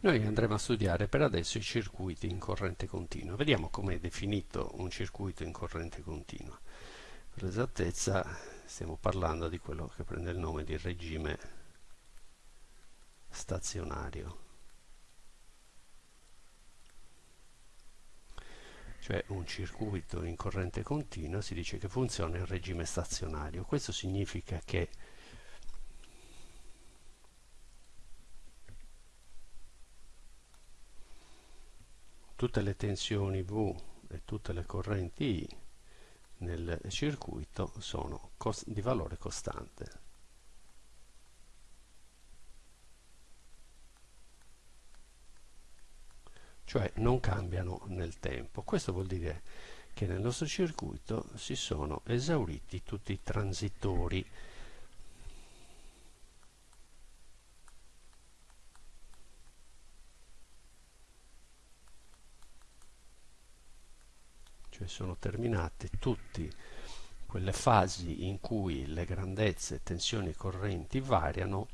Noi andremo a studiare per adesso i circuiti in corrente continua. Vediamo come è definito un circuito in corrente continua. Per l'esattezza stiamo parlando di quello che prende il nome di regime stazionario. Cioè un circuito in corrente continua si dice che funziona in regime stazionario. Questo significa che tutte le tensioni V e tutte le correnti I nel circuito sono di valore costante. Cioè non cambiano nel tempo. Questo vuol dire che nel nostro circuito si sono esauriti tutti i transitori sono terminate tutte quelle fasi in cui le grandezze, tensioni e correnti variano,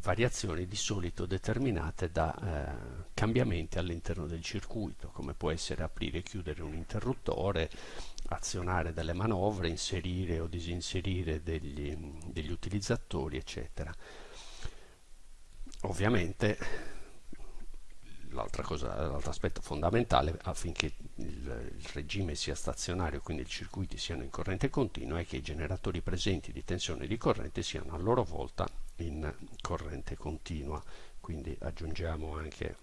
variazioni di solito determinate da eh, cambiamenti all'interno del circuito, come può essere aprire e chiudere un interruttore, azionare delle manovre, inserire o disinserire degli, degli utilizzatori, eccetera. Ovviamente l'altro aspetto fondamentale affinché il, il, regime sia stazionario, quindi i circuiti siano in corrente continua, è che i generatori presenti di tensione e di corrente siano a loro volta in corrente continua. Quindi aggiungiamo anche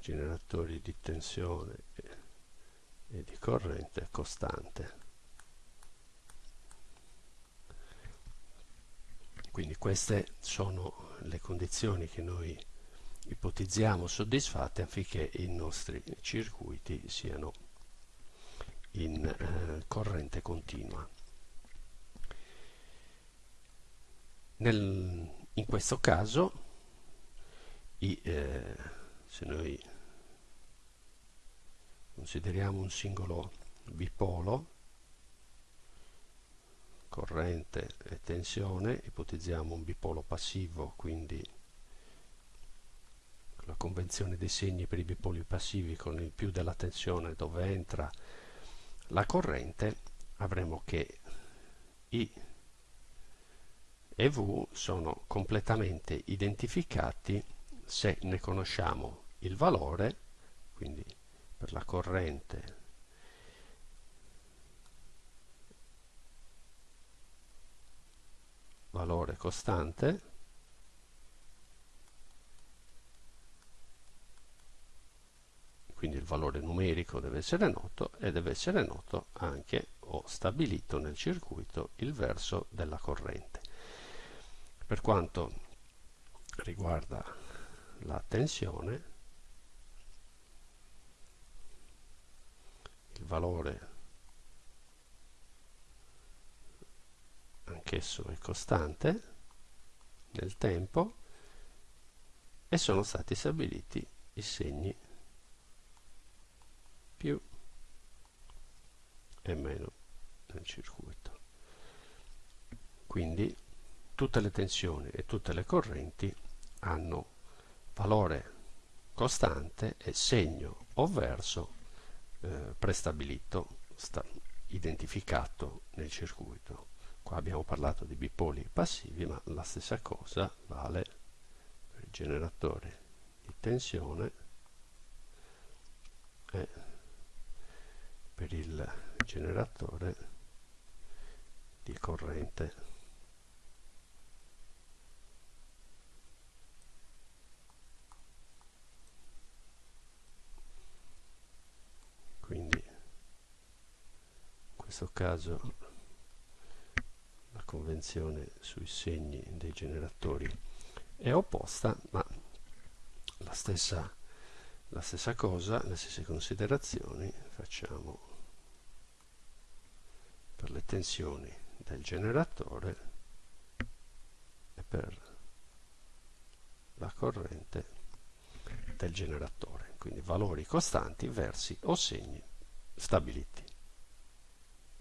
generatori di tensione e di corrente costante. Quindi queste sono le condizioni che noi ipotizziamo soddisfatte affinché i nostri circuiti siano in eh, corrente continua. Nel, in questo caso, i, eh, se noi consideriamo un singolo bipolo corrente e tensione ipotizziamo un bipolo passivo quindi la convenzione dei segni per i bipoli passivi con il più della tensione dove entra la corrente avremo che I e V sono completamente identificati se ne conosciamo il valore quindi per la corrente. Valore costante. Quindi il valore numerico deve essere noto e deve essere noto anche o stabilito nel circuito il verso della corrente. Per quanto riguarda la tensione valore anch'esso è costante nel tempo e sono stati stabiliti i segni più e meno nel circuito. Quindi tutte le tensioni e tutte le correnti hanno valore costante e segno o verso eh, prestabilito, identificato nel circuito. Qua abbiamo parlato di bipoli passivi, ma la stessa cosa vale per il generatore di tensione e per il generatore di corrente questo caso la convenzione sui segni dei generatori è opposta, ma la stessa, la stessa cosa, le stesse considerazioni facciamo per le tensioni del generatore e per la corrente del generatore, quindi valori costanti versi o segni stabiliti.